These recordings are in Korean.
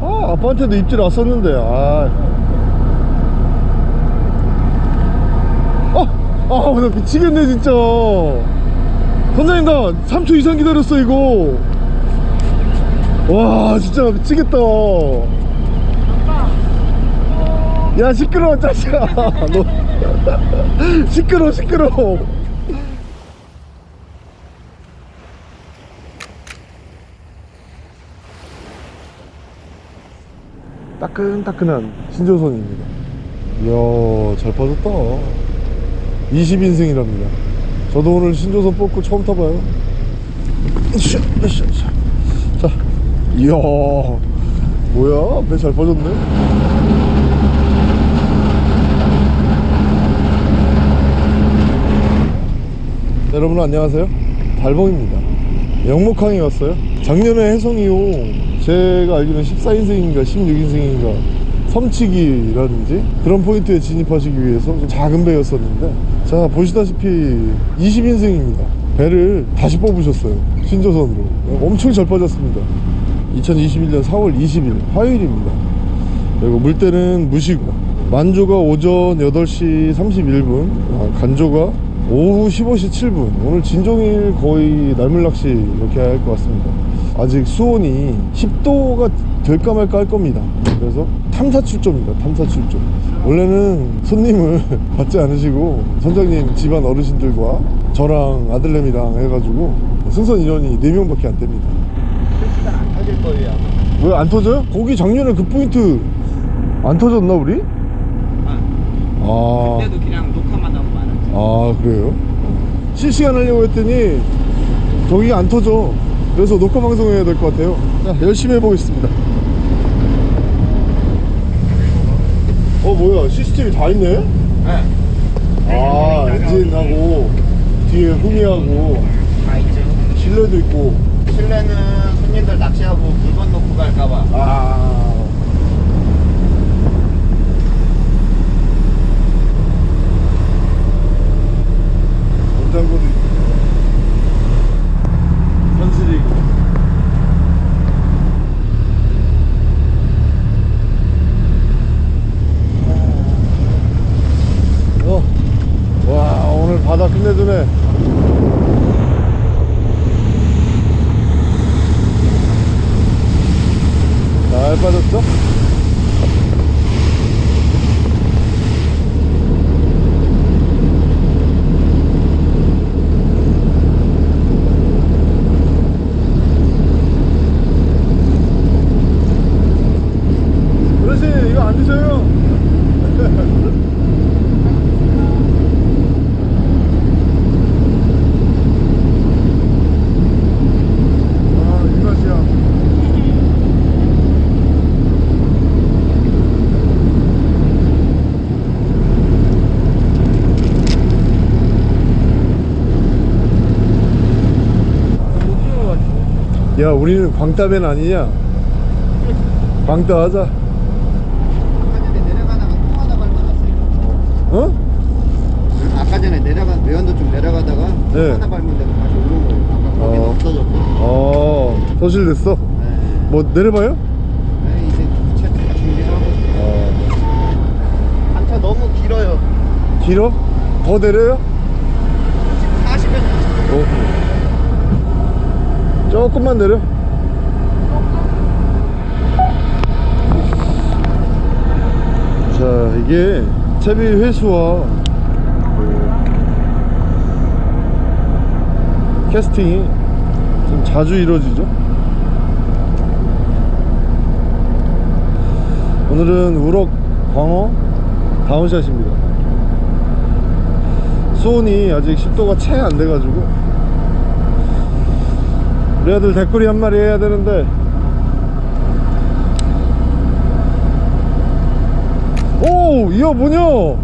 아 아빠한테도 입질 왔었는데 아 아, 아, 나 미치겠네, 진짜. 선장님, 나 3초 이상 기다렸어, 이거. 와, 진짜 미치겠다. 야, 시끄러워, 짜식아. 너. 시끄러워, 시끄러워. 따끈따끈한 신조선입니다. 이야, 잘 빠졌다. 20인승이랍니다. 저도 오늘 신조선 뽑고 처음 타봐요. 자, 이야, 뭐야? 배 잘 빠졌네. 여러분 안녕하세요. 달봉입니다. 영목항에 왔어요. 작년에 해성이용 제가 알기로는 14인승인가 16인승인가 섬치기라든지 그런 포인트에 진입하시기 위해서 좀 작은 배였었는데 자 보시다시피 20인승입니다. 배를 다시 뽑으셨어요. 신조선으로. 엄청 잘 빠졌습니다. 2021년 4월 20일 화요일입니다. 그리고 물때는 무시고 만조가 오전 8시 31분 아, 간조가 오후 15시 7분. 오늘 진종일 거의 날물낚시 이렇게 할 것 같습니다 아직 수온이 10도가 될까 말까 할 겁니다 그래서 탐사 출조입니다 탐사 출조 원래는 손님을 받지 않으시고 선장님 집안 어르신들과 저랑 아들내미랑 해가지고 승선 인원이 4명밖에 안 됩니다 시간 안 터질 거예요. 왜 안 터져요? 거기 작년에 그 포인트 안 터졌나 우리? 아, 아, 그때도 그냥 녹화만 하고 말았지. 아 그래요? 실시간 하려고 했더니 저기 안 터져 그래서 녹화 방송해야 될 것 같아요 자 열심히 해보겠습니다 어 뭐야 시스템이 다 있네? 네. 아 엔진하고 뒤에 후미하고 다 있죠. 실내도 있고 실내는 손님들 낚시하고 물건 놓고 갈까봐. 아 원장고도 있고 현실이 있고 어. 바다 끝내주네 잘 빠졌죠? 어르신 이거 안 드셔요? 아, 이 맛이야. 야, 우리는 광따맨 아니냐? 광따 하자. 어? 아까 전에 내려가 외연도 좀 내려가다가 또 네. 하나 밟은 데가 다시 오른 거예요. 아까 거기는 어. 없어졌고. 어, 소실됐어? 네. 뭐, 내려봐요? 네, 이제 부채 다 준비하고. 어. 단차 너무 길어요. 길어? 더 내려요? 지금 40몇 어. 조금만 내려. 자, 이게 채비 회수와 그 캐스팅이 좀 자주 이루어지죠. 오늘은 우럭 광어 다운샷입니다. 수온이 아직 10도가 채 안 돼가지고 우리 아들 대꾸리 한 마리 해야 되는데 오! 이야 뭐냐? 예.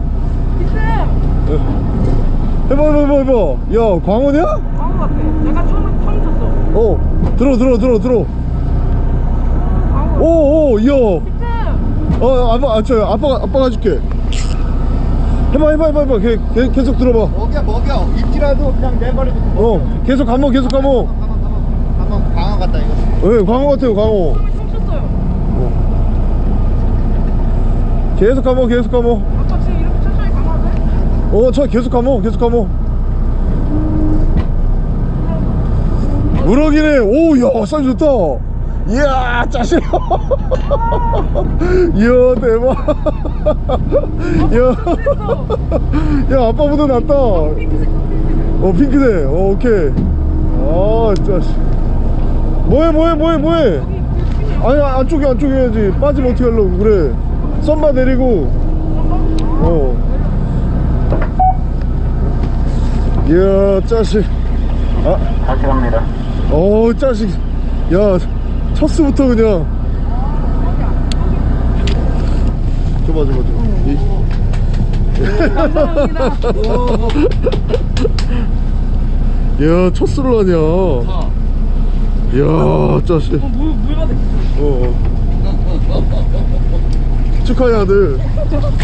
해봐 해봐 해봐 해봐 야 광어냐? 광어 같아. 내가 처음 처음 쳤어. 어 들어 들어 들어 들어. 오오 이야. 어 아빠 아, 저 아빠가 아빠가 줄게 해봐 해봐 해봐 해봐 계, 계, 계속 들어봐 먹여 먹여 입질라도 그냥 내버려도 어 계속 감어 계속 감어 예 광어 같아요 광어. 처음 쳤어요. 계속 감어 계속 감어 아빠 지금 이렇게 천천히 가면 돼? 어저 계속 감어 계속 감어 우럭이네. 오야 사이즈 좋다. 이야 짜식 이야 대박. 야, 야 아빠보다 낫다. 어 핑크색 어 오케이. 아 짜식 뭐해 뭐해 뭐해 뭐해? 아니 안쪽에 안쪽에 해야지. 빠지면 어떻게 하려고 그래? 썸바 내리고. 어. 이야 짜식. 아. 다시 갑니다. 어우 짜식. 야 첫스부터 그냥. 줘봐 줘봐 줘봐. 이- 감사합니다. 야 첫스를 하냐 이야 짜식 물, 물 받아 어, 어. 축하해 아들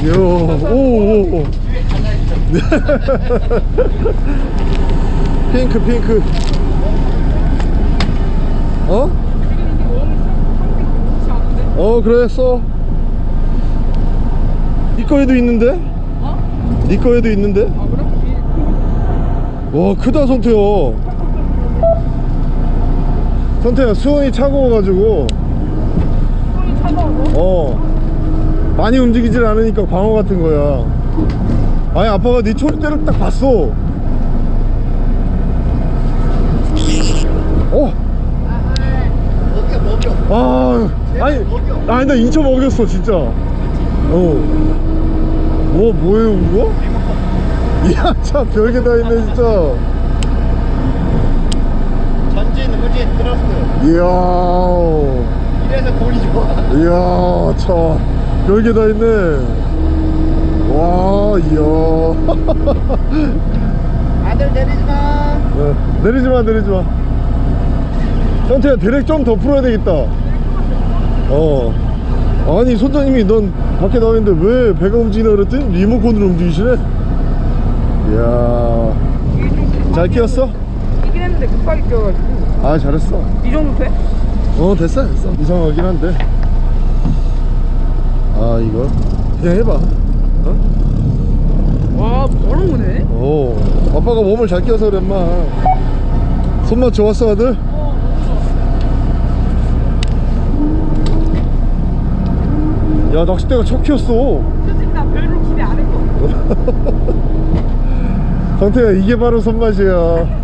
이야 오오오 핑크 핑크 어? 어 그래 써. 니 거에도 있는데? 어? 니 거에도 있는데? 아 그래? 와 크다 성태야 성태야 수온이 차가워가지고 손이 차가워서? 어 많이 움직이질 않으니까 광어 같은 거야 아니 아빠가 네 초리대를 딱 봤어 어? 먹여 먹여. 아 아니 아니 나 인천 먹였어 진짜 어 뭐, 뭐예요 그거? 이야 참 별게 다 있네 진짜 전진 후진 트러스트. 이야. 이래서 골이 좋아. 이야 참 별게 다 있네. 와 이야. 아들 내리지 마. 어, 내리지마 내리지마. 형태야 대략 좀 더 풀어야 되겠다. 어. 아니 손장님이 넌 밖에 나와 있는데 왜 배가 움직이나 그랬더니 리모컨으로 움직이시네? 이야. 잘 끼웠어? 했는데 급하게 끼워가지고. 아 잘했어. 이 정도 돼? 어 됐어 됐어. 이상하긴 한데. 아 이거. 그냥 해봐. 어? 와 바로 오네? 오 아빠가 몸을 잘 끼워서 그래 마. 손맛 좋았어 아들? 어 야 낚싯대가 첫 키웠어. 솔직히 나 별로 기대 안 했어 성태야 이게 바로 손맛이야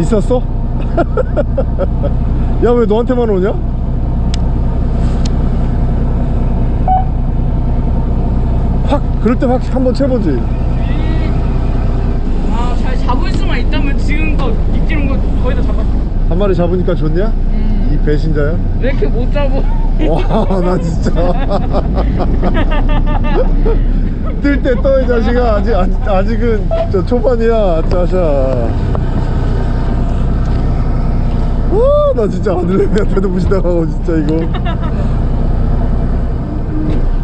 있었어? 야 왜 너한테만 오냐? 확 그럴 때 확 한번 채보지 아잘 잡을 수만 있다면 지금껏 입질은 거 거의 다 잡았어 한 마리 잡으니까 좋냐? 음. 이 배신자야? 왜 이렇게 못 잡어 와나 진짜 뜰 때 떠 이 자식아 아직, 아직, 아직은 저 초반이야 짜샤 와 나 진짜 아들내미한테도 무시당하고 진짜 이거.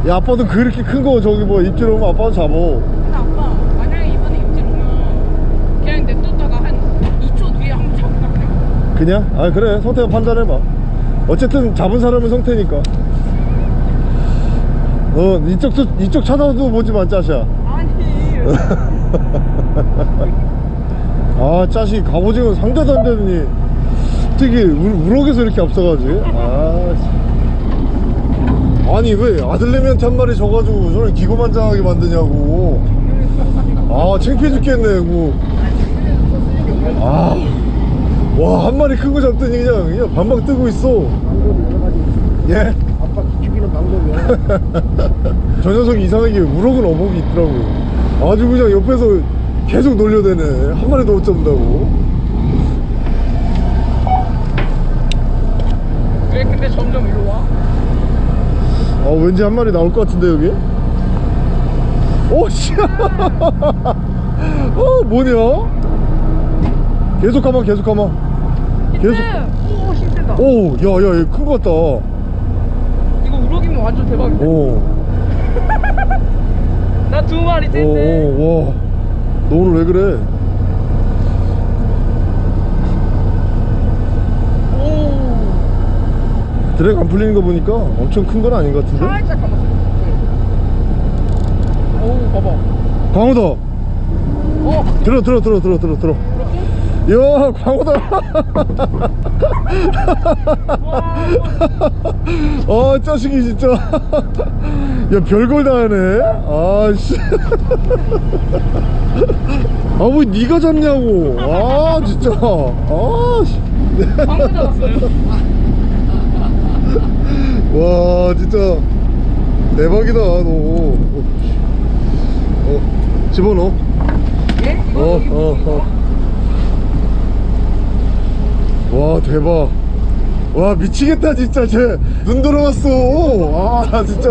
야 아빠도 그렇게 큰 거 저기 뭐 입질 오면 아빠도 잡어. 근데 아빠 만약에 이번에 입질 오면 그냥 냅뒀다가 한 2초 뒤에 한번 잡을까 그냥? 그냥? 아 그래. 성태가 판단해봐. 어쨌든 잡은 사람은 성태니까. 어 이쪽도 이쪽 찾아도 보지마 짜샤? 아니. 아 짜식 갑오징어 상대도 안 되더니 우- 우럭에서 이렇게 앞서가지 아 씨. 아니 왜 아들내미한테 한 마리 줘가지고 저를 기고만장하게 만드냐고 아 창피해 죽겠네 뭐. 아와 한 마리 큰 거 잡더니 그냥 그냥 반박 뜨고 있어 예? 아빠 죽이는 방법이야. 저 녀석이 이상하게 우럭은 어복이 있더라고 아주 그냥 옆에서 계속 놀려대네 한 마리도 못 잡는다고 근데 점점 일로 와? 아 왠지 한 마리 나올 것 같은데 여기? 오씨. 어 뭐냐? 계속 가마 계속 가마. 계속. 오 힘들다. 오 야야 얘 큰 거 같다. 이거 우럭이면 완전 대박이다 오. 나 두 마리 뜬데. 오오와 너 오늘 왜 그래 드랙 안 풀리는 거 보니까 엄청 큰 건 아닌 것 같은데? 살짝 감았어요. 네. 어우, 봐봐. 광호다 어, 들어 들어 들어 들어 들어 들어 야 광호다 아 짜식이 진짜 야 별걸 다 하네 아씨 아뭐 니가 잡냐고 아 진짜 아씨 방금 잡았어요. 와 진짜. 대박이다 너. 어, 집어넣어. 예? 이거 어, 어? 어. 와 대박. 와 미치겠다 진짜. 쟤눈 돌아왔어. 아나 진짜.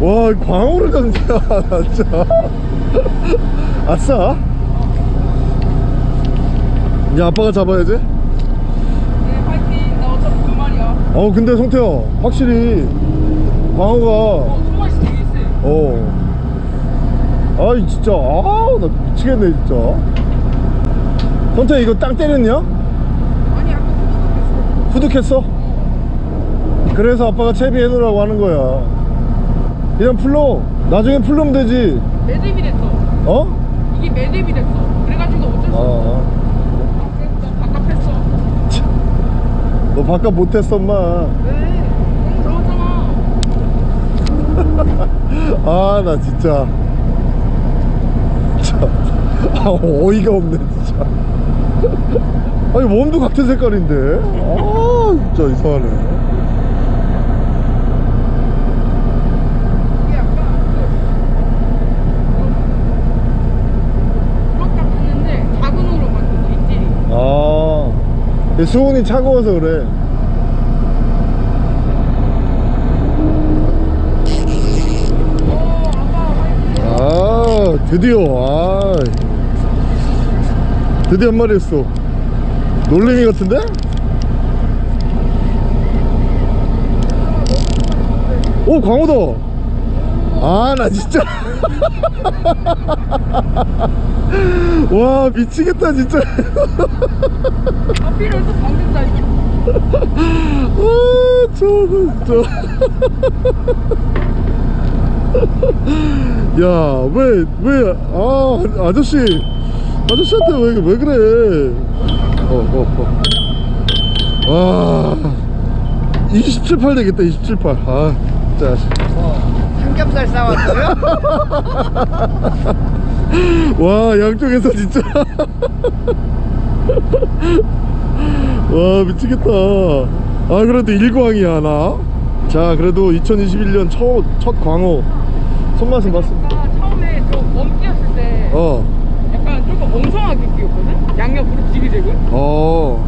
와 광어를 잡냐 나 진짜. 아싸? 이제 아빠가 잡아야지 네, 파이팅. 나 어차피 두 마리야. 어 근데 성태야 확실히 광어가 어, 두 마리씩 되게 세. 어 아이 진짜 아나 미치겠네 진짜 성태야 이거 땅 때렸냐? 아니, 아까 그 후득했어? 그래서 아빠가 채비 해놓으라고 하는 거야 그냥 풀러 나중에 풀르면 되지 매듭이 됐어. 어? 이게 매듭이 됐어. 그래가지고 어쩔 수 없어. 아, 아, 그래서 바깥했어. 너 바깥 못했어 엄마 왜? 아. 나 진짜. 참, 아 어이가 없네 진짜. 아니 몸도 같은 색깔인데? 아 진짜 이상하네 이게 약간 그 그렇다 했는데 작은 으로 만든 거 입질이. 아 수온이 차가워서 그래. 아 드디어 아 드디어 한 마리 했어 놀래미 같은데? 오 광어다 아나 진짜 와 미치겠다 진짜. 앞이를 또 방금 다아 저거 진짜. 야왜왜 아 아저씨. 아저씨한테 왜, 왜 그래? 어 어 어. 와. 278 되겠다 278아 진짜 뭐, 삼겹살 싸왔어요? 와 양쪽에서 진짜. 와 미치겠다. 아 그래도 일광이야 나 자 그래도 2021년 첫, 첫 광어 손맛은 봤습니다 나 처음에 저멈 뛰었을 때 어. 약간 조금 엉성하게 뛰었거든? 양옆으로 지그재그? 어,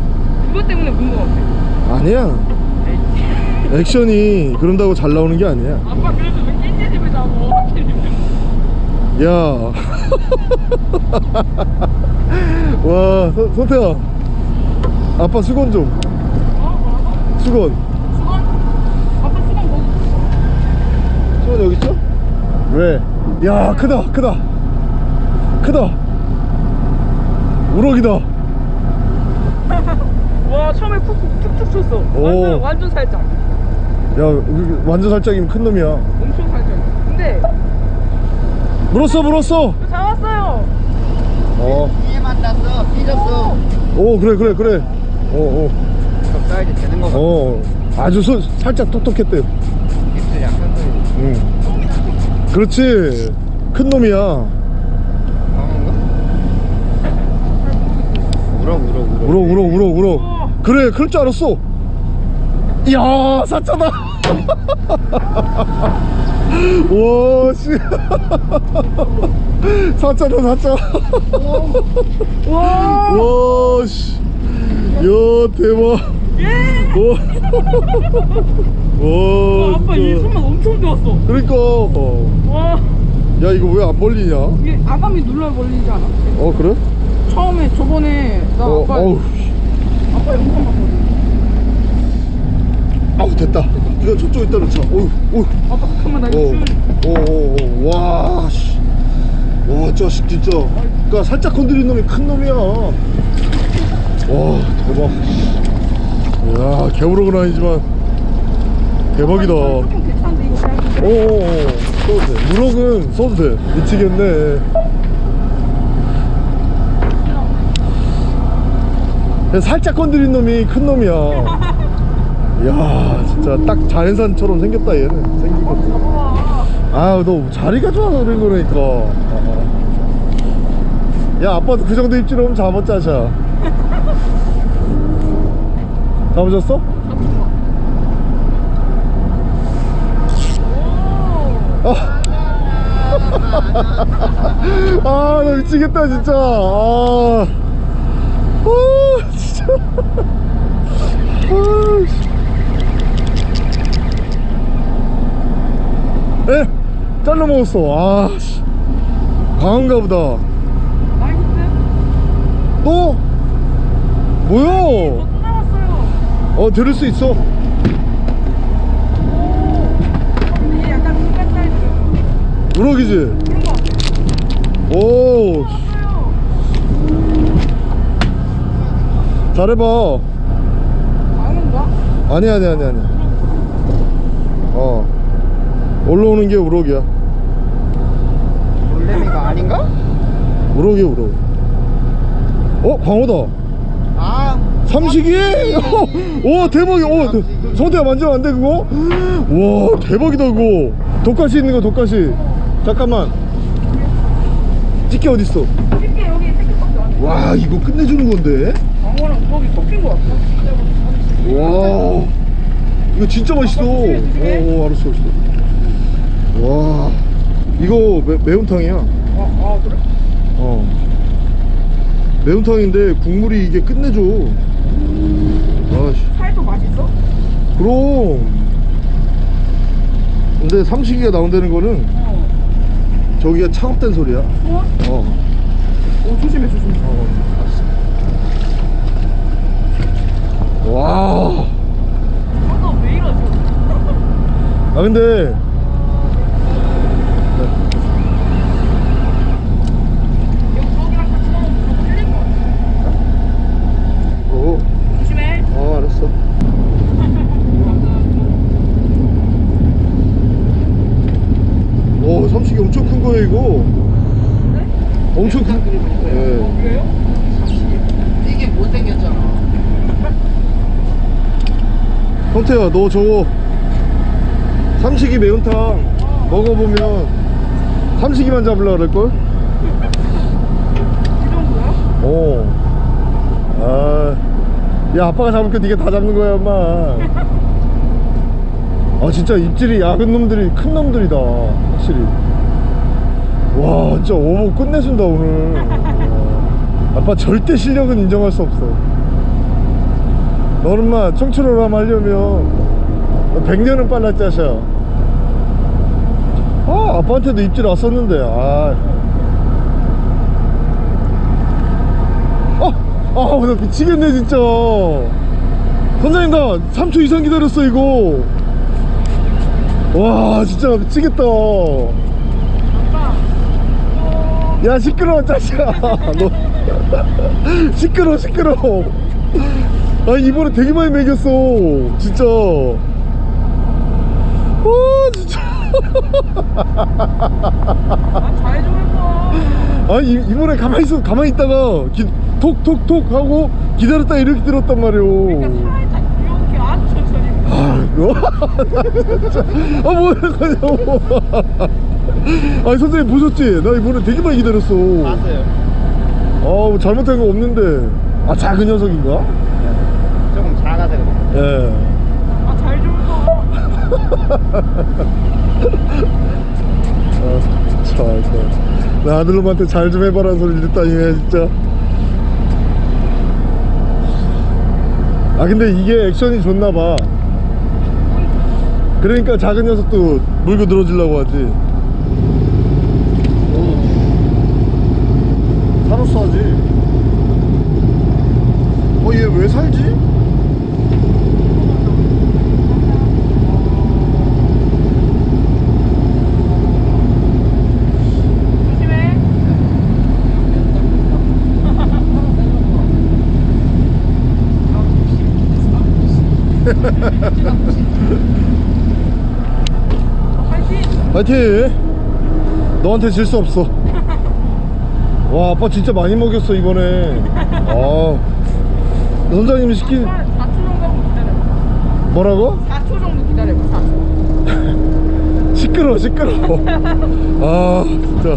그것 때문에 문거 같아 아니야. 에이, 액션이 그런다고 잘 나오는 게 아니야. 아빠 그래도 야. 와, 선- 선태야. 아빠 수건 좀. 어? 수건. 수건? 아빠 수건 있어 수건 여기 있죠? 왜? 야, 크다, 크다. 크다. 우럭이다. 와 처음에 푹푹 툭툭 쳤어 오. 완전 완전 살짝 야, 완전 살짝이면 큰 놈이야. 엄청 살짝 근데 물었어, 물었어. 저 잡았어요 어. 뒤에 만났어. 삐졌어. 오, 그래, 그래, 그래. 어, 적당히 되는 거 어. 같아. 어. 아주 소, 살짝 똑똑했대. 입술 약간 소리. 응. 그렇지. 큰 놈이야. 강한가? 울어, 울어, 울어. 울어 울어 울어 울어 그래 그럴 줄 알았어 이야 사짜다 와씨. 사짜다 사짜 와. 와 씨. 야 대박. 예! 와, 와, 와 아빠 이. 손만 엄청 좋았어. 그러니까. 어. 와. 야 이거 왜 안 벌리냐? 어 이게 아감이 눌러 벌리지 않아? 그래? 처음에 저번에 나 어 아빠 어우 아빠 영상 봤거든 아우 됐다. 이거 저쪽 있다 놓자. 어우 어우 아빠 잠깐만 나 이거 줄 오, 오, 오, 와, 씨. 와, 자식 진짜. 그러니까 살짝 건드린 놈이 큰 놈이야. 와, 대박. 야, 개우럭은 아니지만 대박이다. 조금 괜찮은데 이거 그냥 오오오 써도 돼 무럭은 써도 돼 미치겠네 살짝 건드린 놈이 큰 놈이야 이야 진짜 딱 자연산처럼 생겼다 얘는 생긴 것도 아너 자리가 좋아서 그런 거라니까 아. 야 아빠도 그 정도 입질하면 잡았자샤 잡으셨어? 아, 나 미치겠다, 진짜. 아, 아 진짜. 아, 씨. 에? 잘라 먹었어. 아, 씨. 강한가 보다. 또? 뭐야? 또 나왔어요 어, 들을 수 있어. 오 약간 사이즈 우럭이지? 같아 오, 잘해봐. 거야? 아니, 아니, 아니, 아니. 어. 올라오는 게 우럭이야. 놀래미가 아닌가? 우럭이야, 우럭. 어, 광어다. 아 삼식이? 오 대박이야 오, 대- 성대야 만지면 안 돼 그거? 와 대박이다 그거 독가시 있는 거 독가시 잠깐만 집게 어딨어 쉽게 여기 새끼밖에 안 돼. 와 이거 끝내주는 건데 광어랑 우럭이 섞인 거 같아 와 이거 진짜 맛있어 어, 어 알았어 알았어 와 이거 매, 매운탕이야? 아, 아 그래? 어. 매운탕인데 국물이 이게 끝내줘. 아씨. 살도 맛있어? 그럼. 근데 삼식이가 나온다는 거는 어. 저기가 차갑다는 소리야. 좋아? 어, 오 조심해 조심해. 어 알았어. 와. 아까 왜 이러지? 아 근데 이거 우럭이랑 같이 먹으면 좀 틀린 거 같아 어, 조심해 어 알았어 오 삼식이 엄청 큰 거예요 이거 그래? 엄청 큰어 예. 그래요? 이게 못생겼잖아 형태야 너 저거 삼식이 매운탕 먹어보면 삼식이만 잡으려고 그럴걸? 이 정도야? 어. 아, 야 아빠가 잡을 거 네가 다 잡는 거야 엄마. 아 진짜 입질이 약은 놈들이 큰 놈들이다 확실히. 와 진짜 오버 끝내준다 오늘. 와. 아빠 절대 실력은 인정할 수 없어. 너는 마 청춘호람 하려면 100년은 빨라 짜샤. 아 아빠한테도 입질 왔었는데 아. 아, 아, 나 미치겠네, 진짜. 선장님, 나 3초 이상 기다렸어, 이거. 와, 진짜 미치겠다. 야, 시끄러워, 짜샤. 너. 시끄러워, 시끄러워. 아, 이번에 되게 많이 먹였어. 진짜. 와, 진짜. 아잘좀 해봐 아, 이, 이번에 가만히 있어, 가만히 있다가, 기, 톡톡톡 하고, 기다렸다 이렇게 들었단 말이오. 그러니까 아? 진짜. 아, 뭐야, 그냐고. 아니, 선생님 보셨지? 나 이번에 되게 많이 기다렸어. 봤어요 아, 뭐 잘못한 거 없는데. 아, 작은 녀석인가? 조금 작아서 그래 예. 아잘좀 해봐 아, 참, 참. 나 아들놈한테 잘 좀 해봐라는 소리 듣다니네, 진짜. 아, 근데 이게 액션이 좋나봐. 그러니까 작은 녀석도 물고 늘어지려고 하지. 파이팅! 너한테 질 수 없어. 와 아빠 진짜 많이 먹였어 이번에. 아. 선장님이 시킨 4초 정도 기다려 뭐라고? 4초 정도 기다려 4초. 시끄러워 시끄러워. 아 진짜.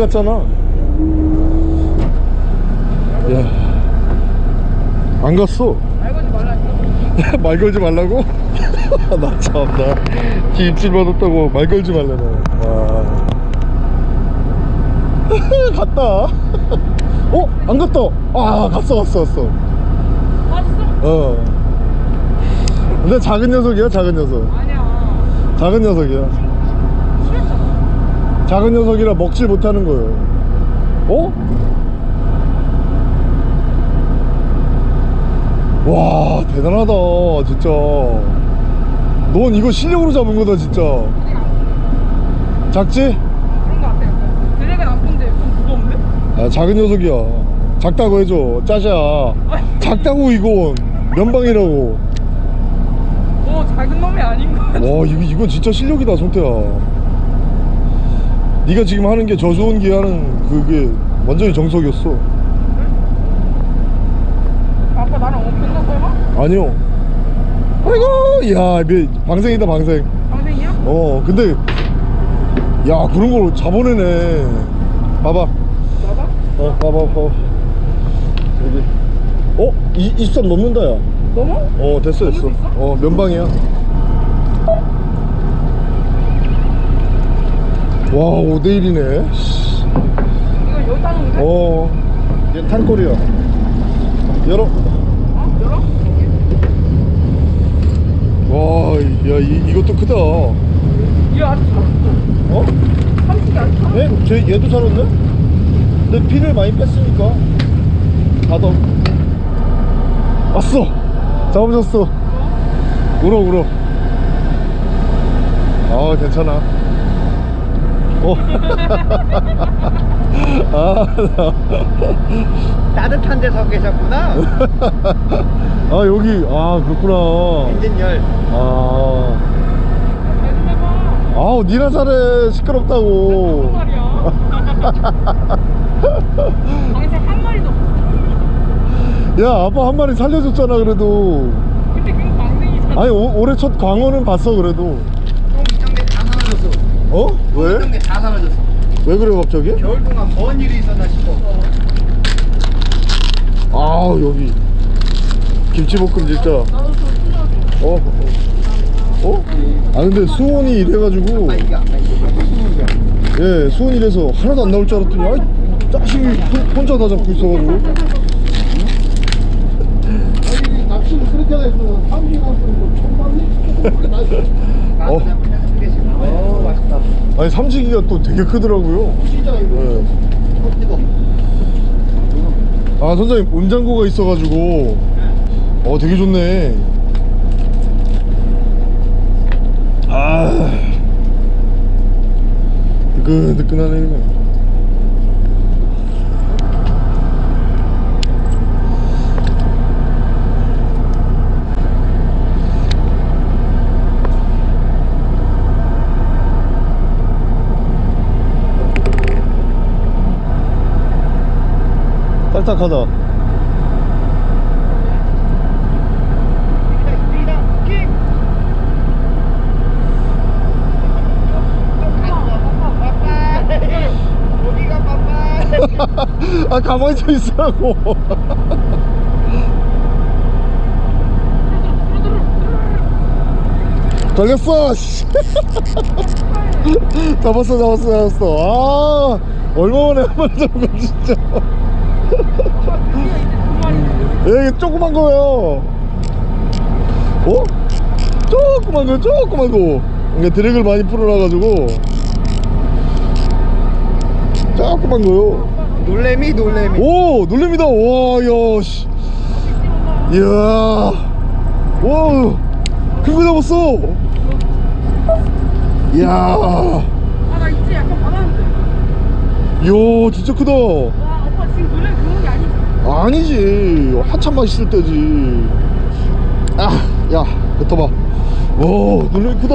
갔잖아. 야안 갔어. 말 걸지 말라니까 말 걸지 말라고? 나 참나 뒤 입질 받았다고 말 걸지 말라네 와. 갔다. 어? 안 갔다. 아 갔어 갔어 갔어 맞았어? 어. 근데 작은 녀석이야 작은 녀석. 아니야. 작은 녀석이야 작은 녀석이라 먹질 못하는 거예요. 어? 와 대단하다 진짜. 넌 이거 실력으로 잡은 거다 진짜. 작지? 그런 거 같아 드랙은 안 본데 좀 무거운데? 아 작은 녀석이야. 작다고 해줘. 짜샤. 작다고 이건. 면방이라고. 어 작은 놈이 아닌 거 같아. 와 이거, 이건 진짜 실력이다 성태야 네가 지금 하는 게 저수온기 하는 그게 완전히 정석이었어 아빠 나랑 엄청 설마? 아니요 아이고 야 미- 방생이다 방생 방생이야? 어 근데 야 그런 걸 잡아내네 봐봐 나봐? 어 봐봐 봐봐 여기 어? 이, 23 넘는다 야 넘어? 어 됐어 됐어? 어 면방이야 5대1이네. 이거 여기다 놓으면 돼? 어. 얘 탄골이야. 열어. 어? 열어? 와 야 이것도 크다. 어? 얘 아직 살았어. 삼식이 아직 살았어. 얘, 쟤, 얘도 살았네? 근데 피를 많이 뺐으니까. 닫아. 왔어. 잡으셨어. 울어 울어. 아 괜찮아 어. 아, 나. 따뜻한 데서 계셨구나. 아 여기 아 그렇구나 엔진 열. 아 아우 니나 잘해 시끄럽다고 한 마리도 없어 야 아빠 한 마리 살려줬잖아 그래도 근데 그건 방생이잖아 아니 오, 올해 첫 광어는 봤어 그래도. 어? 왜? 다 사라졌어. 왜 그래 갑자기? 겨울 동안 뭔 일이 있었나 싶어. 아 여기 김치볶음 진짜 어? 어? 어? 아 근데 수온이 이래가지고. 예 수온이 이래서 하나도 안 나올 줄 알았더니 아이 자식이 혼- 혼자 다 잡고 있어가지고 낚시를 그렇게 해서 삼기가 나도 어. 그냥 한 개씩. 어. 아니 삼지기가 또 되게 크더라고요. 뜨거. 아 선장님 온장고가 있어가지고. 어 되게 좋네. 아. 뜨끈뜨끈하네. 그냥 딱딱하다. 아 가만히 서 있으라고 걸렸어 씨. 잡았어 잡았어 잡았어 아 얼마 만에 한 마리 잡은 거 진짜 얘 조그만 거예요. 어? 조그만 거 조그만 거. 이게 드랙을 많이 풀어놔가지고. 조그만 거요. 놀래미 놀래미. 오 놀랍니다. 와야씨. 이야. 와큰 거 잡았어. 이야. 아나 이제 약간 받았는데. 이야 진짜 크다 지금 놀래 그런 게 아니지 아니지 한참 맛있을 때지 아야 뱉어봐 와 놀래미 크다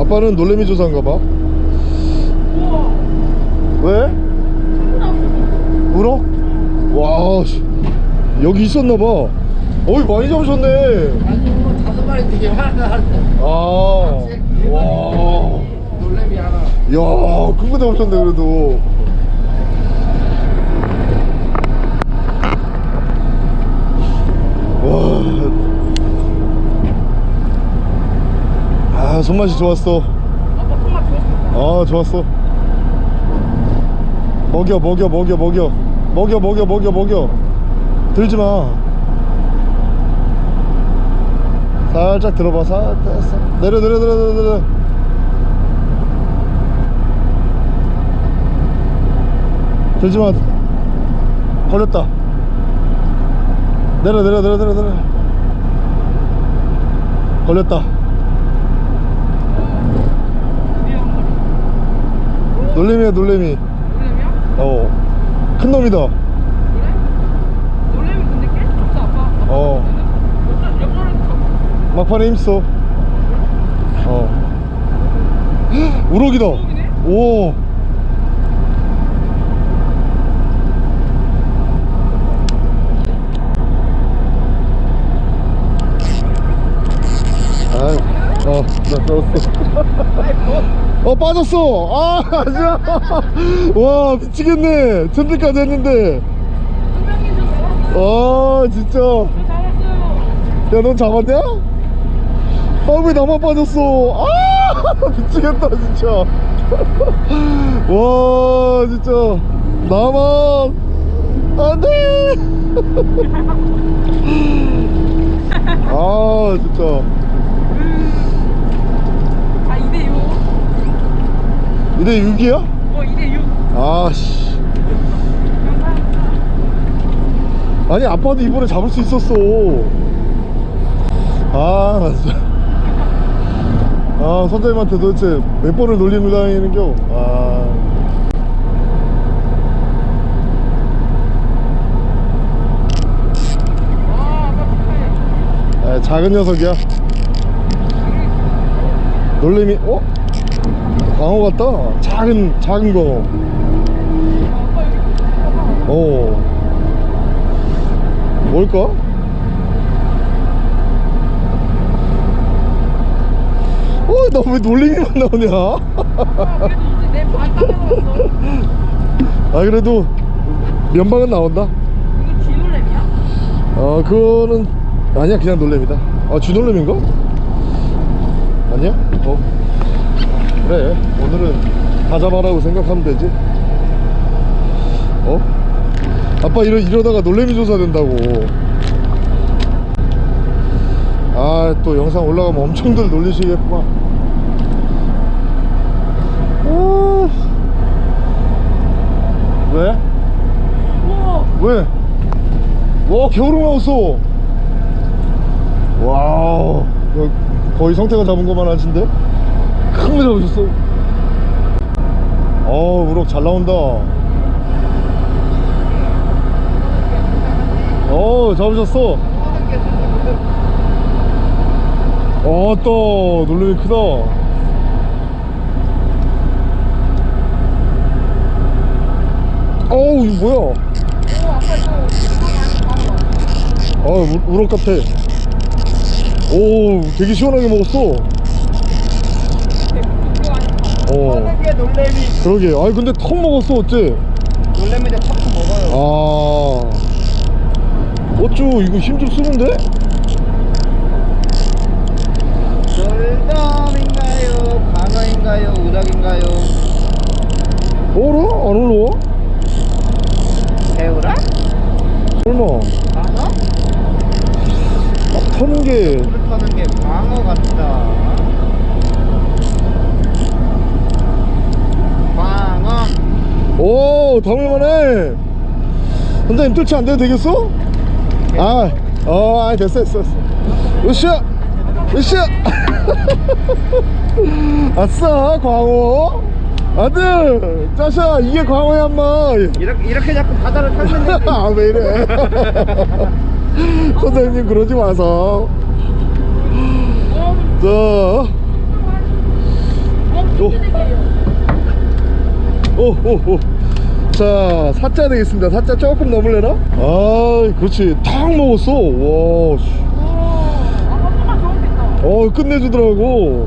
아빠는 놀래미 조사인가봐 왜? 울어? 와 씨. 여기 있었나봐 어이 많이 잡으셨네 아니 뭐 다섯 마리 되게 때. 아와. 야, 큰거 잡으셨네, 그래도. 와. 아, 손맛이 좋았어. 아, 좋았어. 먹여, 먹여, 먹여, 먹여. 먹여, 먹여, 먹여, 먹여. 들지 마. 살짝 들어봐. 살짝. 내려, 내려, 내려, 내려, 내려. 들지 마. 걸렸다. 내려, 내려, 내려, 내려, 내려. 걸렸다. 놀래미야, 놀래미. 놀래미야? 어. 큰 놈이다. 그래? 놀래미 근데 꽤 좋다 아빠 어. 막판에 힘써. 어. 우럭이다. 우럭이네? 오. 아이, 어, 나 떨었어. 어, 빠졌어. 아, 아니야. 와, 미치겠네. 천대까지 했는데. 아, 진짜. 야, 넌 잡았냐? 아, 왜 나만 빠졌어? 아, 미치겠다, 진짜. 와, 진짜. 나만. 안 돼! 아, 진짜. 2대 6이야? 어 2대 6 아씨 아니 아빠도 이번에 잡을 수 있었어 아나 진짜 아 선장님한테 도대체 몇 번을 놀림을 당하는겨 아. 아 작은 녀석이야 놀림이 어? 광어 같다. 작은, 작은 봐봐 어. 뭘까? 어, 나왜 놀래미만 나오냐? 아, 그래도 면방은 나온다. 이거 쥐놀래미야? 어, 그거는, 아니야, 그냥 놀래미다. 아, 쥐놀래미인가? 아니야? 어. 그래, 오늘은 다 잡아라고 생각하면 되지. 어? 아빠 이러, 이러다가 놀래미 조사 된다고. 아, 또 영상 올라가면 엄청들 놀리시겠구만. 아. 왜? 우와 왜? 와 겨울을 나왔어 와우 거의 성태가 잡은 것만 하신데 큰거 잡으셨어. 어우 우럭 잘 나온다. 어 잡으셨어. 어또 놀래미 크다. 어우 이거 뭐야? 아 우- 우럭 같아. 오 되게 시원하게 먹었어 어 이게 놀래미. 그러게 아니 근데 턱 먹었어 어째 놀래미인데 턱도 먹어요. 아 어쭈 이거 힘 좀 쓰는데? 돌돔인가요? 광어인가요? 우럭인가요? 어라? 안 올라와? 새우라? 설마 광어? 막 터는 게불 터는 게 광어 같다. 광어. 오, 담을만해. 선장님 뜰채 안 돼도 되겠어? 아, 어, 아, 됐어, 됐어, 됐어. 으쌰! 으쌰 아싸 광어 아들 짜샤 이게 광어야 인마 이렇게 이렇게 자꾸 바다를 탔는데 아왜 이래 선생님 그러지 마서 자 오 오오 자 사자 되겠습니다 사자 조금 넘을래나? 아 그렇지 탁 먹었어 와 어 끝내주더라고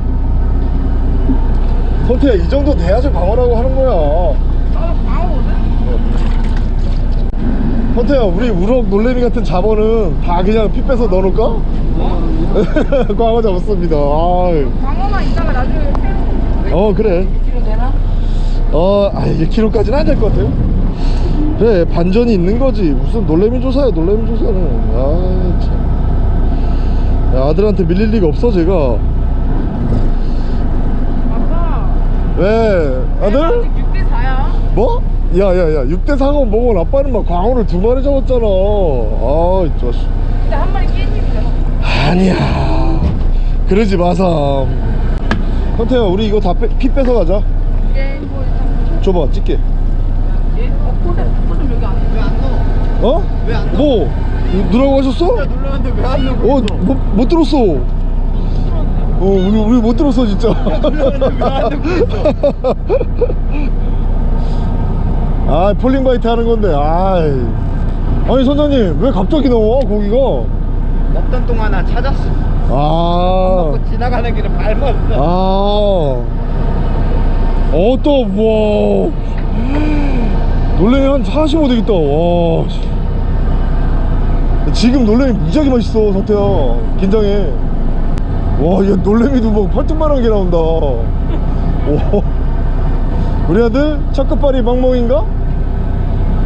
선태야 이 정도 돼야지 광어라고 하는 거야? 선태야 우리 우럭 놀래미 같은 잡어는 다 그냥 피 빼서 넣어놓을까? 광어 잡았습니다 아유. 광어만 있다가 나중에 어 그래 2kg 되나? 어, 아, 1kg까지는 안 될 것 같아요. 그래, 반전이 있는 거지. 무슨 놀래미 조사야, 놀래미 조사는. 아, 참. 야, 아들한테 밀릴 리가 없어, 제가. 아빠 왜? 아들? 아직 6대 4야 뭐? 야, 야, 야, 6대 4가 먹은 아빠는 막 광어를 두 마리 잡았잖아. 아, 이 자식. 근데 한 마리 깻잎이잖아 아니야. 그러지 마삼. 현태야, 우리 이거 다피 빼서 가자. 일단 줘봐, 찍게. 얘? 어? 콜좀 콜좀 여기 안에 왜안 넣어? 어? 왜 안 넣어? 뭐? 누라고 하셨어? 눌렀는데 왜 안 넣어? 어, 못, 못 들었어. 어, 우리, 우리 못 들었어, 진짜. 아, falling bite 하는 건데, 아이. 아니, 선장님, 왜 갑자기 나와, 고기가? 먹던 동안 나 찾았어 아, 지나가는 길에 밟았어 아. 어, 또, 뭐. 놀래미 한45 되겠다, 와. 씨. 지금 놀래미 무지하게 맛있어, 성태야. 긴장해. 와, 얘 놀래미도 뭐 팔뚝만한 게 나온다. 오. 우리 아들 첫 끝발이 멍멍인가?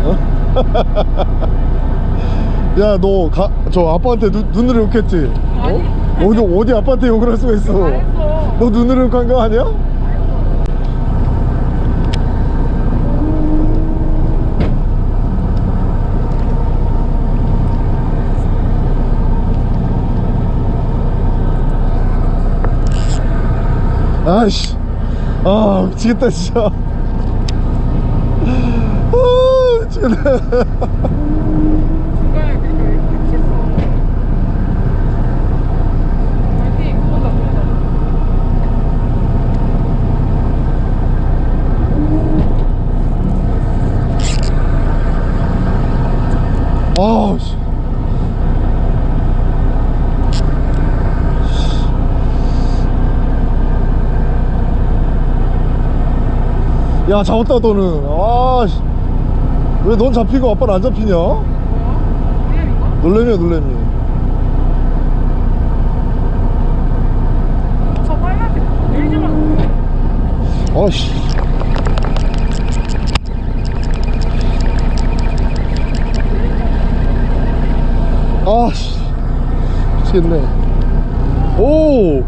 어? 야, 너 가, 저 아빠한테 눈, 눈으로 욕했지? 아니. 어? 어디, 어디 아빠한테 욕을 할 수가 있어? 너 눈으로 욕한 거 아니야? 아이씨. 아 미치겠다 진짜. 아 파이팅 그거다 그거다 아씨 야 잡았다 너는. 아씨. 왜 넌 잡히고 아빠는 안 잡히냐? 뭐야? 놀래미야 놀래미 저 빨간색. 내리자마자 아씨. 아씨. 미치겠네. 오!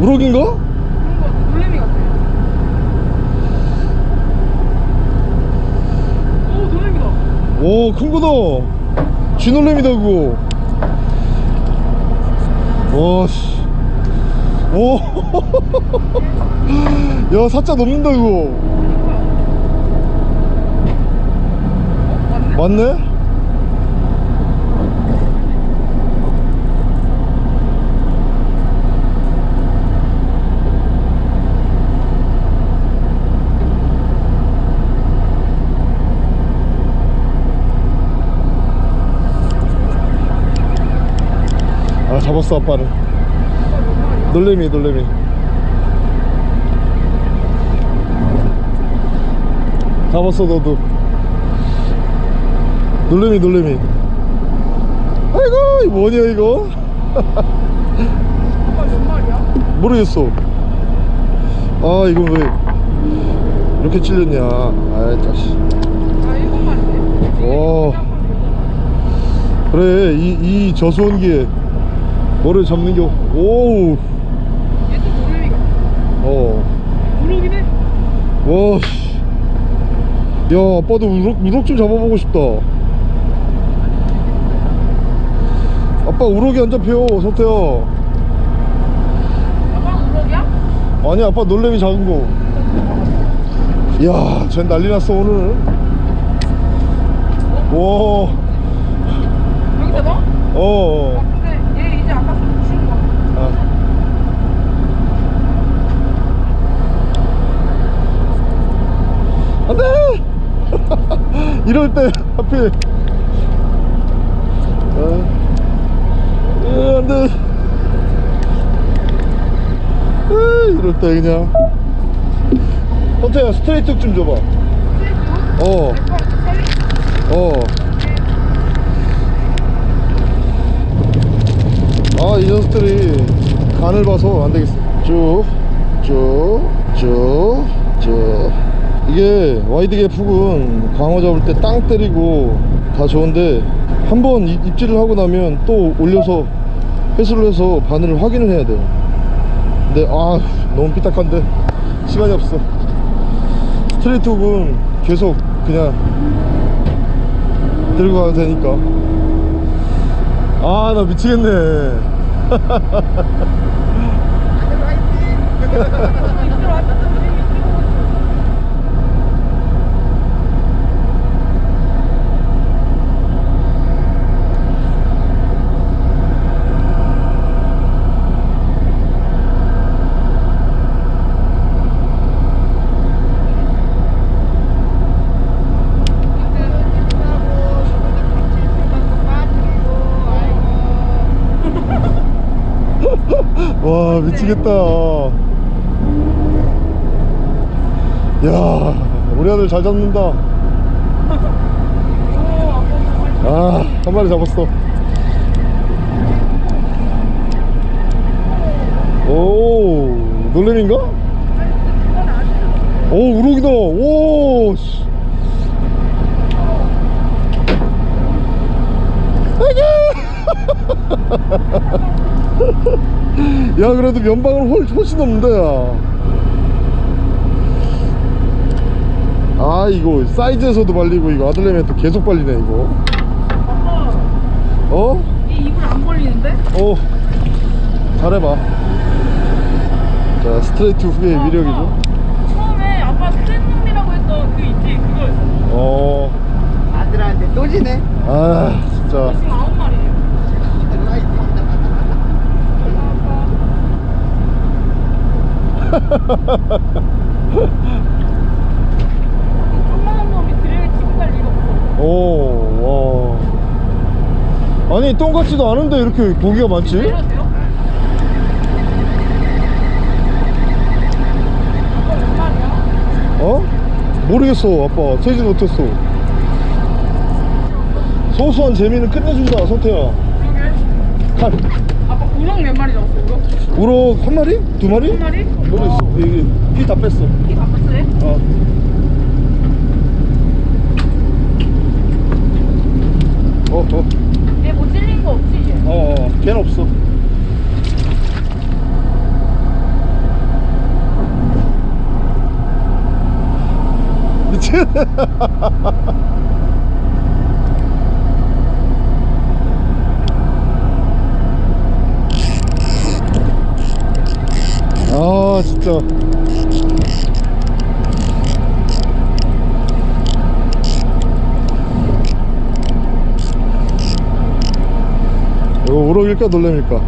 우럭인가? 그런 거 놀래미 같아 오 놀래미다 오 큰거다 쥐놀래미다 그거 와씨 오 야 사자 넘는다 어? 맞네? 잡았어 마리야? 놀래미 놀래미 잡았어 너도 놀래미 놀래미 아이고 이거 뭐냐 이거? 모르겠어 아 이거 왜 이렇게 찔렸냐 아이 자식 아 오. 그래 이, 이 저수온기에 모를 잡는 게 오우. 얘도 모르니까. 어. 우럭이네 와씨. 야 아빠도 우럭, 우럭 좀 잡아보고 싶다. 아빠 우럭이 안 잡혀 서태야. 아빠 우럭이야? 아니 아빠 놀래미 작은 거. 이야 쟨 난리 났어 오늘. 어? 와. 여기다 봐? 어. 어. 안 돼! 이럴 때 하필. 아. 에, 안 돼. 에, 이럴 때 그냥. 헌태야 스트레이트 좀 줘봐. 어, 어. 아, 이 녀석들이 간을 봐서 안 되겠어. 쭉, 쭉, 쭉, 쭉. 이게 와이드게 푹은 광어 잡을 때 땅 때리고 다 좋은데 한번 입질을 하고 나면 또 올려서 회수를 해서 바늘을 확인을 해야 돼요. 근데 아 너무 삐딱한데 시간이 없어. 스트레이트 훅은 계속 그냥 들고 가도 되니까. 아 나 미치겠네 이들 왔다 우리 이끌고 와 미치겠다. 야 우리 아들 잘 잡는다. 아한 마리 잡았어. 오 놀래미인가? 오 우럭이다. 오 씨. 야 그래도 면방을 훨, 훨씬 넘는다 야. 아 이거 사이즈에서도 발리고 이거 아들내미한테 계속 발리네 이거 아빠 어? 이 입을 안 벌리는데? 어 잘해봐 자 스트레이트 후의 위력이죠 아빠, 처음에 아빠 스탠놈이라고 했던 그 있지 그거였어 어 아들한테 또 지네. 아 진짜 지금 아홉 마리예요 조그만한 놈이 드릴 치고 갈 리가 없어 오, 와. 아니, 똥 같지도 않은데 이렇게 고기가 많지? 내려도 돼요? 아빠 몇 마리야? 어? 모르겠어, 아빠. 세지 못했어. 소소한 재미는 끝내준다, 성태야. 그러게 칼. 아빠 우럭 몇 마리 잡았어 우럭? 우럭 한 마리? 두 마리? 한 마리? 모르겠어. 이게 피 다 뺐어. 어. 어, 어, 얘뭐 찔린 거 없지 이제? 어, 어, 걔는 없어. 미친. 아, 진짜. 이거 우럭일까 놀래밀까?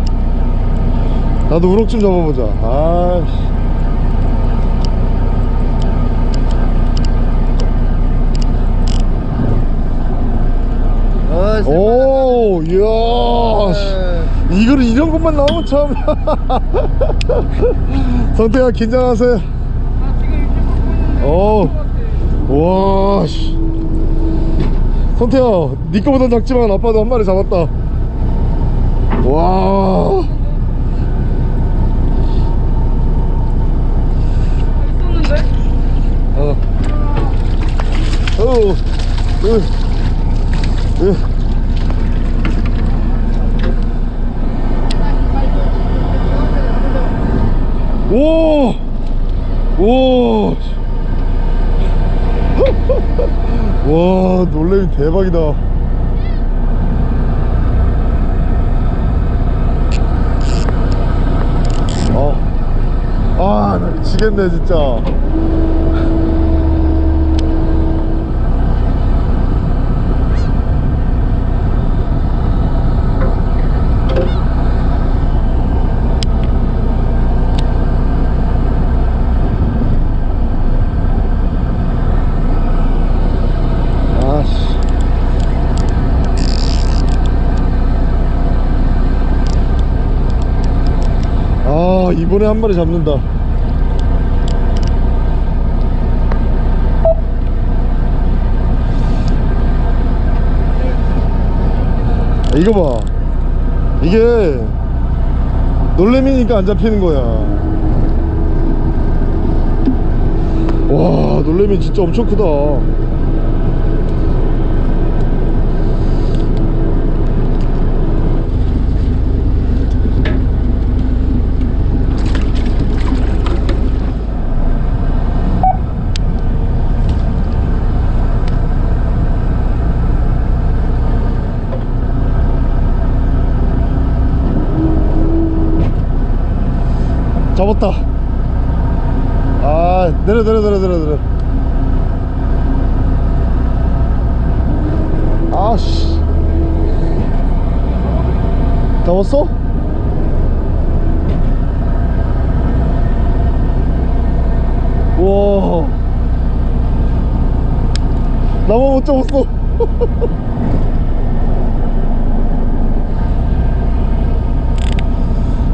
나도 우럭 좀 잡아보자. 아이씨. 어, 오, 이야. 씨. 이거를 이런 것만 나오면 참. 성태야, 긴장하세요. 아 지금 이렇게 먹고 있는데 어. 같아. 와, 씨. 성태야, 니 거보단 작지만 아빠도 한 마리 잡았다. 와. 어. 어. 으. 으. 오! 오! 와, 놀래미 대박이다. 어. 아, 나 미치겠네, 진짜. 아씨. 아, 이번에 한 마리 잡는다. 이거 봐. 이게 놀래미니까 안 잡히는 거야. 와, 놀래미 진짜 엄청 크다. 잡았다. 아, 내려, 내려, 내려, 내려, 내려. 아씨. 잡았어? 와. 나만 못 잡았어.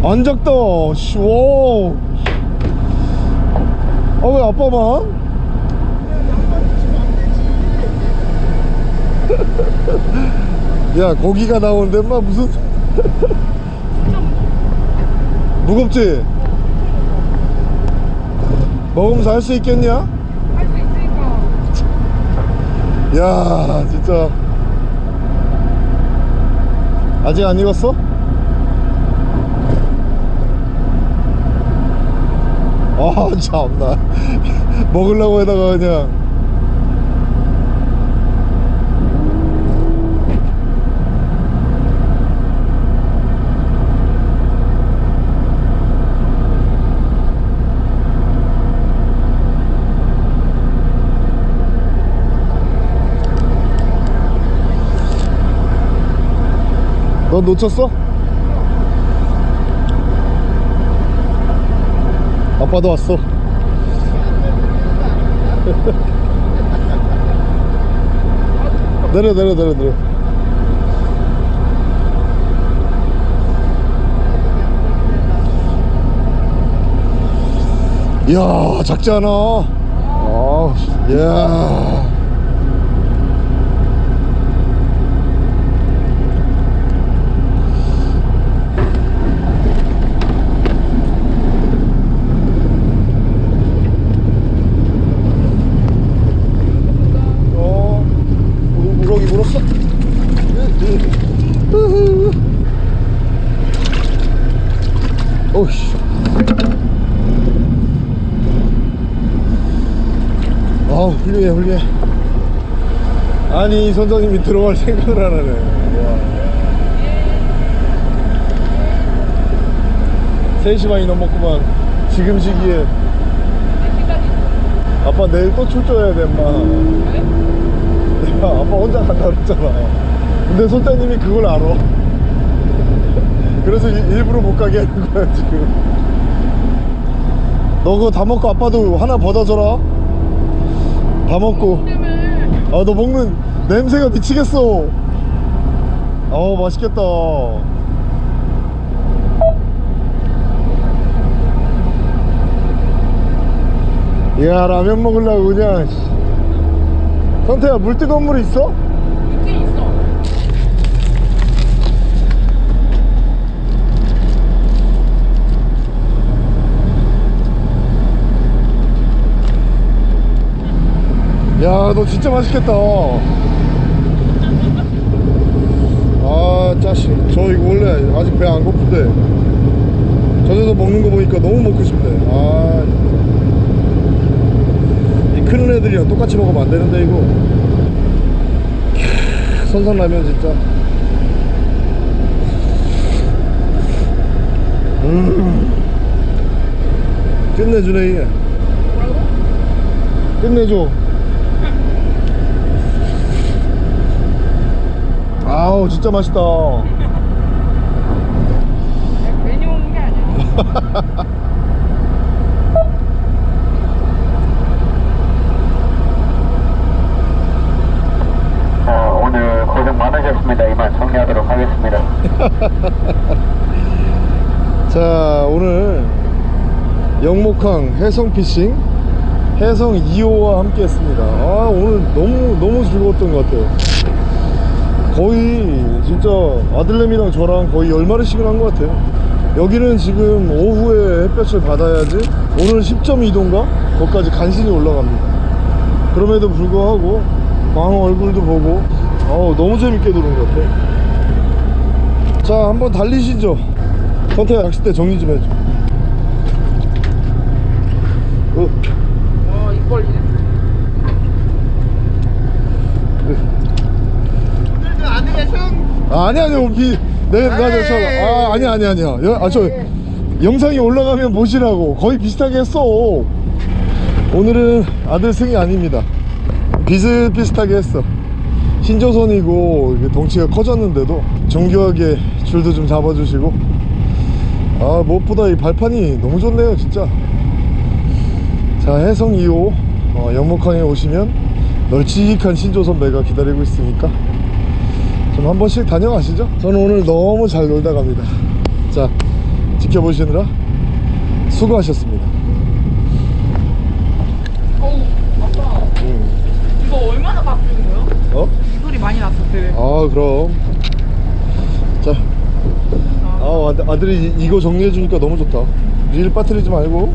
안 작다. 씨, 와. 아, 왜 아빠만? 야, 고기가 나오는데, 마 무슨. 무겁지? 먹으면서 할 수 있겠냐? 할 수 있으니까. 야, 진짜. 아직 안 익었어? 아, 참나. 먹으려고 해다가 그냥. 넌 놓쳤어? 아빠도 왔어. 내려 내려 내려 내려. 이야 작지 않아. 아, 야. 어, 우- 우럭이 물었어? 오씨. 아우, 훌륭해, 훌륭해. 아니, 선장님이 들어갈 생각을 안 하네. 와. 3시 반이 넘었구만. 지금 시기에. 아빠 내일 또 출조해야 돼, 엄마. 왜? 내가 아빠 혼자 간다 그랬잖아 근데 손자님이 그걸 알아 그래서 일- 일부러 못 가게 하는 거야 지금 너 그거 다 먹고 아빠도 하나 받아줘라 다 먹고 아 너 먹는 냄새가 미치겠어 어 맛있겠다 이야 라면 먹으려고 그냥 씨. 선태야 물 뜨거운 물 있어? 있긴 있어. 야너 진짜 맛있겠다. 아 짜식. 저 이거 원래 아직 배 안 고픈데. 저녁에 먹는 거 보니까 너무 먹고 싶네. 아 이 큰 애들이랑 똑같이 먹으면 안 되는데 이거. 캬, 선선라면 진짜. 음. 끝내주네 이게? 끝내줘 아우 진짜 맛있다 괜히 오는 게 아니야. 자, 오늘 고생 많으셨습니다. 이만 정리하도록 하겠습니다. 자 오늘 영목항 해성피싱 해성 2호와 함께 했습니다 아 오늘 너무 너무 즐거웠던 것 같아요 거의 진짜 아들내미랑 저랑 거의 열마리씩은 한 것 같아요. 여기는 지금 오후에 햇볕을 받아야지 오늘 10.2도인가? 거기까지 간신히 올라갑니다. 그럼에도 불구하고 광어 얼굴도 보고 어우 너무 재밌게 노는 것 같아 자 한번 달리시죠. 선태야 낚싯대 정리 좀 해줘 어, 와, 입 벌리네. 오늘도 아들의 승 아, 아니 아니 비 내가 내가 저, 아 아니 아니 아니야 여- 아, 저 영상이 올라가면 보시라고. 거의 비슷하게 했어. 오늘은 아들 승이 아닙니다. 비슷비슷하게 했어. 신조선이고 덩치가 커졌는데도 정교하게 줄도 좀 잡아주시고. 아 무엇보다 이 발판이 너무 좋네요 진짜. 자 해성 2호 어, 영목항에 오시면 널찍한 신조선 배가 기다리고 있으니까 좀 한 번씩 다녀가시죠 저는 오늘 너무 잘 놀다 갑니다 자 지켜보시느라 수고하셨습니다 어우, 아빠. 음. 이거 얼마나 바뀐 거야? 어? 소리 많이 났어, 되게. 아 그럼 자 아, 아들- 아들이 이- 이거 정리해 주니까 너무 좋다 릴 빠뜨리지 말고